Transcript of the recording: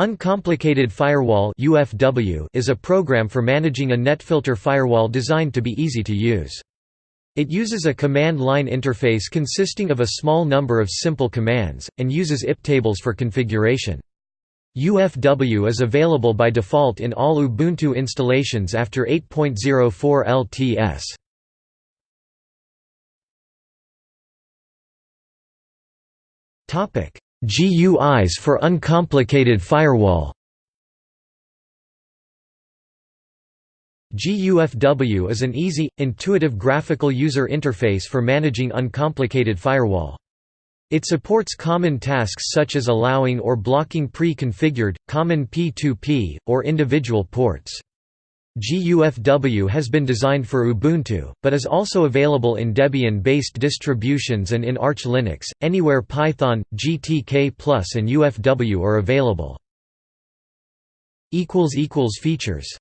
Uncomplicated Firewall UFW is a program for managing a netfilter firewall designed to be easy to use. It uses a command line interface consisting of a small number of simple commands, and uses IP tables for configuration. UFW is available by default in all Ubuntu installations after 8.04 LTS. GUIs for uncomplicated firewall GUFW is an easy, intuitive graphical user interface for managing uncomplicated firewall. It supports common tasks such as allowing or blocking pre-configured, common P2P, or individual ports. GUFW has been designed for Ubuntu, but is also available in Debian-based distributions and in Arch Linux, anywhere Python, GTK+, and UFW are available. Features